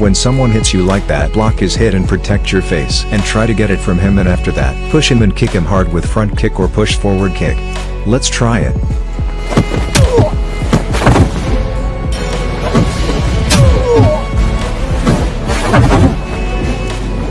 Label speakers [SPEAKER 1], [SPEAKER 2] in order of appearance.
[SPEAKER 1] When someone hits you like that block his hit and protect your face and try to get it from him and after that push him and kick him hard with front kick or push forward kick. Let's try it.